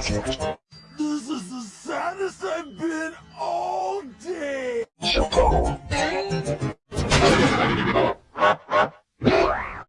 This is the saddest I've been